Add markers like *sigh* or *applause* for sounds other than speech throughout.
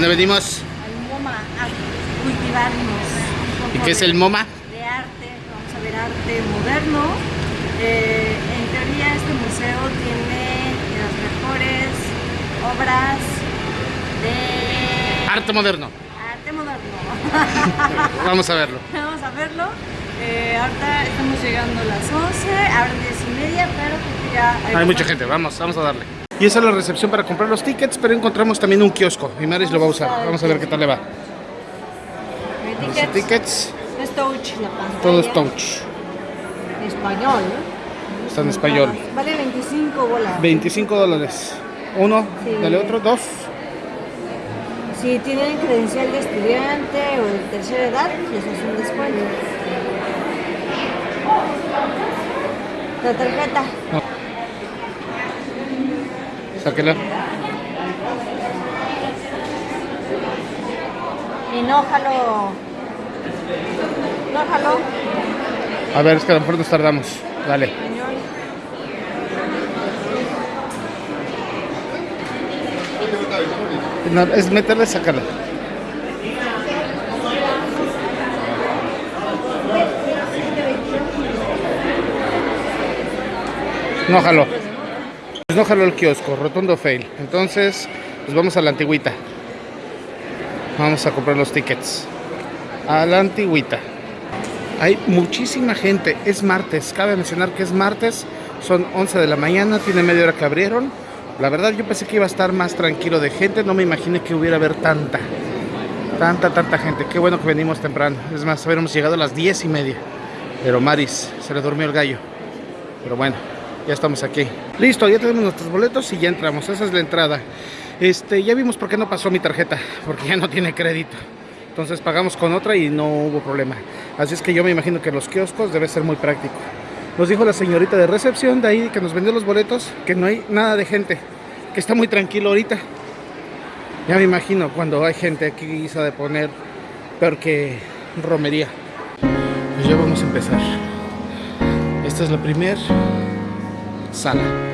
dónde venimos? al MoMA a cultivarnos. ¿Y qué es el MoMA? De arte, vamos a ver arte moderno. Eh, en teoría este museo tiene las mejores obras de Arte moderno. arte moderno. *laughs* Vamos a verlo. Vamos a verlo. Eh, ahorita estamos llegando a las 11, abren 10 y media, pero ya Hay mucha gente, vamos, vamos a darle. Y esa es la recepción para comprar los tickets, pero encontramos también un kiosco. Y Maris lo va a usar. Vamos a ver qué tal le va. Tickets, tickets, Es touch la pantalla. todo es touch. Español. Está en español. Vale 25 bolas. 25 dólares. Uno, Sí. dale otro, dos. Si tienen credencial de estudiante o de tercera edad, les hace un descuento. La tarjeta. Sáquela. Y no jalo. No jalo. A ver, es que a lo mejor nos tardamos. Dale. No, es meterle, sácala. No jaló. Pues no jaló el kiosco, rotundo fail. Entonces, pues vamos a la antigüita. Vamos a comprar los tickets. A la antigüita. Hay muchísima gente. Es martes. Cabe mencionar que es martes. Son 11 de la mañana. Tiene media hora que abrieron. La verdad yo pensé que iba a estar más tranquilo de gente. No me imaginé que hubiera haber tanta. Tanta, tanta gente. Qué bueno que venimos temprano. Es más, hubiéramos llegado a las 10 y media. Pero Maris, se le durmió el gallo. Pero bueno, ya estamos aquí. Listo, ya tenemos nuestros boletos y ya entramos. Esa es la entrada. Este, ya vimos por qué no pasó mi tarjeta. Porque ya no tiene crédito. Entonces pagamos con otra y no hubo problema. Así es que yo me imagino que los kioscos debe ser muy práctico. Nos dijo la señorita de recepción de ahí que nos vendió los boletos que no hay nada de gente. Que está muy tranquilo ahorita. Ya me imagino cuando hay gente aquí se de poner peor que romería. Pues ya vamos a empezar. Esta es la primer sala. Ya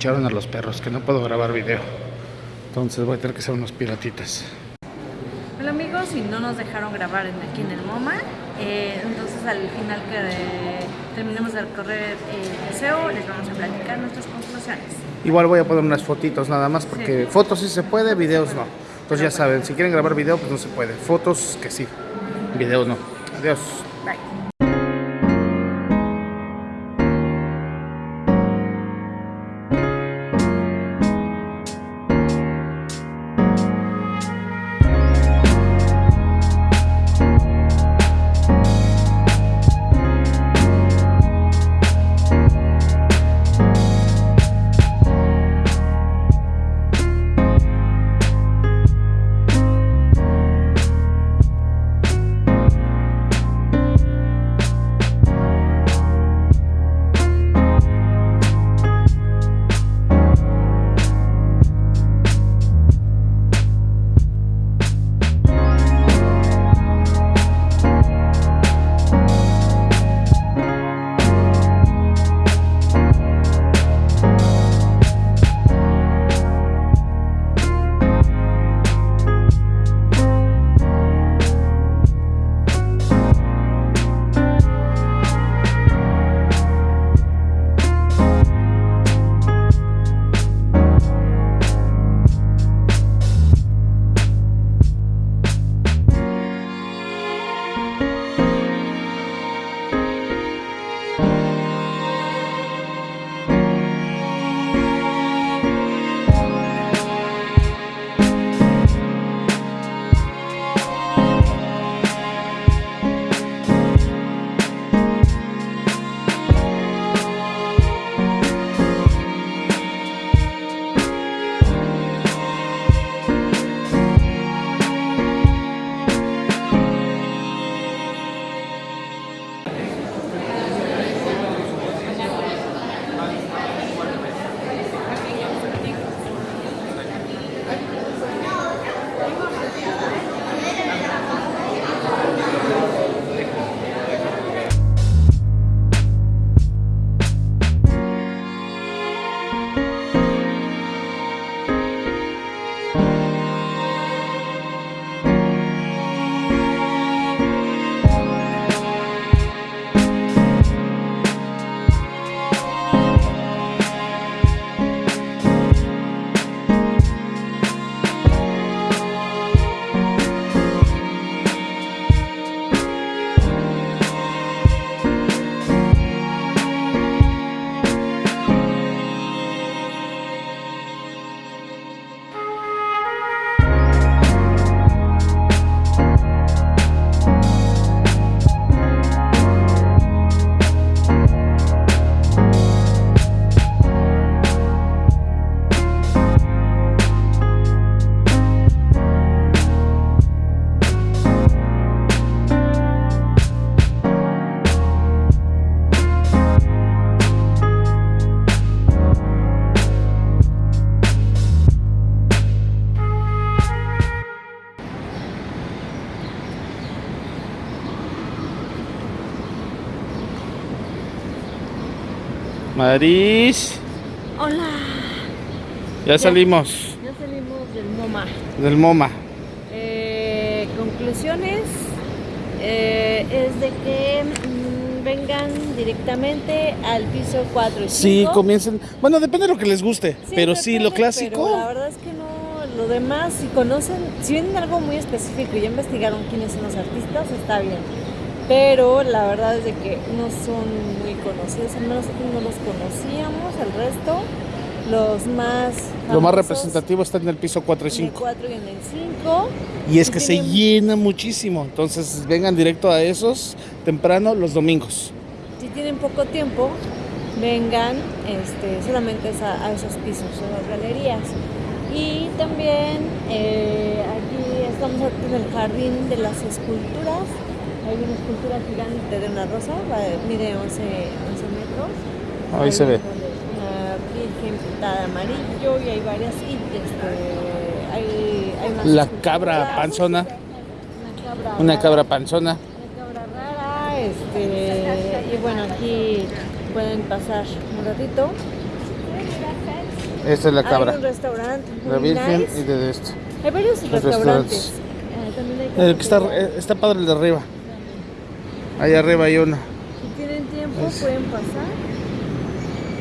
me echaron a los perros, que no puedo grabar video. Entonces voy a tener que ser unos piratitas. Hola amigos, y no nos dejaron grabar en- aquí en el MoMA, eh, entonces al final que eh, terminemos de recorrer el museo les vamos a platicar nuestras conclusiones. Igual voy a poner unas fotitos nada más, porque Sí. fotos sí se puede, videos no. Entonces ya saben, si quieren grabar video, pues no se puede. Fotos que sí, videos no. Adiós. Maris, Hola. ya salimos Ya salimos del MoMA. del MoMA. Eh, conclusiones eh, es de que mm, vengan directamente al piso 4 y 5. Sí, comiencen. Bueno, depende de lo que les guste, Sí, pero sí, lo clásico. pero la verdad es que no, lo demás, si conocen, si vienen algo muy específico y ya investigaron quiénes son los artistas, está bien. Pero la verdad es de que no son muy conocidos, al menos no los conocíamos, el resto, los más Lo más famosos, representativo está en el piso 4 y en el 5. 4 y en el 5. Y es que se llena muchísimo. Entonces vengan directo a esos temprano los domingos. Si tienen poco tiempo, vengan este, solamente a, a esos pisos, a las galerías. Y también eh, aquí estamos en el jardín de las esculturas. Hay una escultura gigante de una rosa, mide 11, 11 metros. Ahí Hay se ve. Una virgen pintada amarillo y hay varias. Y este, hay, hay más La cabra panzona. Una cabra panzona. Una cabra rara, este, y bueno, aquí pueden pasar un ratito. Esta es la Hay cabra. un restaurante La Virgen nice. y de esto. Hay varios Los restaurantes. restaurantes. También hay El que está, está padre el de arriba. Ahí arriba hay uno. Si tienen tiempo Es- pueden pasar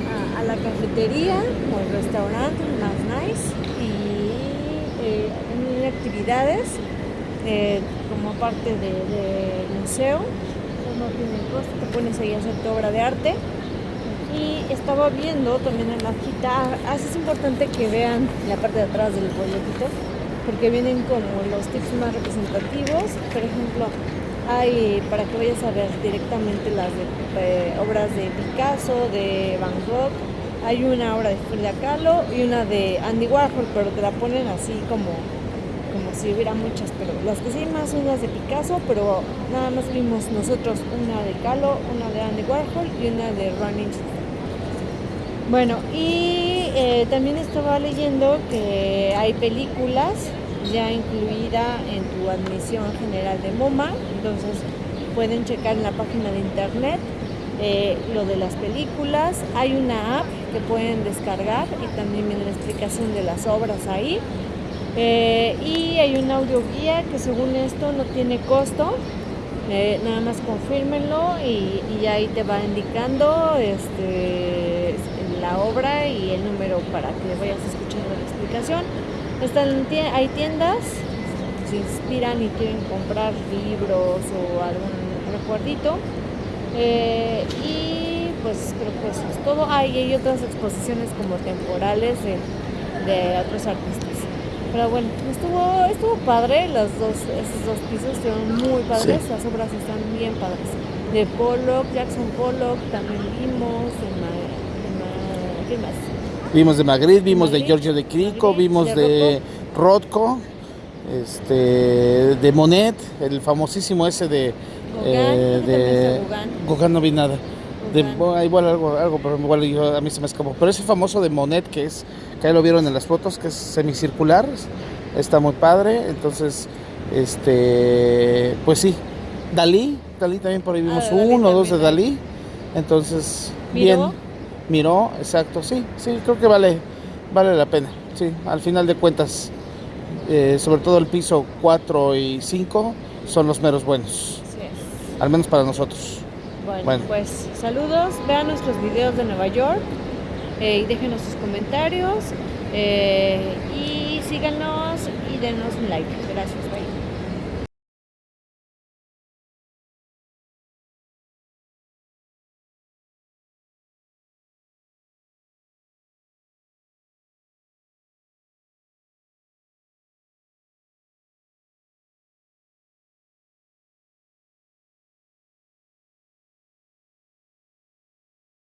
a, a la cafetería o el restaurante más nice y eh, tienen actividades eh, como parte del de museo. No tiene costo, te pones ahí a hacer tu obra de arte. Y estaba viendo también en la hojita, así es importante que vean la parte de atrás del folletito, porque vienen como los tips más representativos. Por ejemplo, hay para que vayas a ver directamente las de, eh, obras de Picasso, de Van Gogh. Hay una obra de Frida Kahlo y una de Andy Warhol, pero te la ponen así como, como si hubiera muchas. Pero las que sí más son las de Picasso, pero nada más vimos nosotros una de Kahlo, una de Andy Warhol y una de Running bueno, y eh, también estaba leyendo que hay películas ya incluida en tu admisión general de MoMA, entonces pueden checar en la página de internet eh, lo de las películas. Hay una app que pueden descargar y también viene la explicación de las obras ahí. Eh, y hay un audio guía que según esto no tiene costo. Eh, nada más confírmenlo y, y ahí te va indicando este, la obra y el número para que vayas escuchando la explicación. Están, hay tiendas, si inspiran y quieren comprar libros o algún recuerdito. Eh, y pues creo que eso es todo. Ah, y hay otras exposiciones como temporales de, de otros artistas. Pero bueno, estuvo, estuvo padre, los dos, esos dos pisos estuvieron muy padres, Sí. las obras están bien padres. De Pollock, Jackson Pollock, también vimos, de Ma- de Ma- ¿qué más? Vimos de Magritte, vimos de Magritte, Giorgio de Crico, Magritte, vimos de de Rothko, este, de Monet, el famosísimo ese de, Gauguin, eh, de está Gauguin. Gauguin no vi nada. De, bueno, igual algo, algo, pero igual yo- a mí se me escapó. Pero ese famoso de Monet que es, que ahí lo vieron en las fotos, que es semicircular, está muy padre. Entonces, este, pues sí, Dalí, Dalí también por ahí vimos Ah, uno o dos de. Dalí. Entonces, ¿Miró? bien, miró, exacto, sí, sí, creo que vale, vale la pena. Sí, al final de cuentas, eh, sobre todo el piso 4 y 5 son los meros buenos, Así es. al menos para nosotros. Bueno, Bueno. pues saludos, vean nuestros videos de Nueva York eh, y déjenos sus comentarios eh, y síganos y denos un like. Gracias.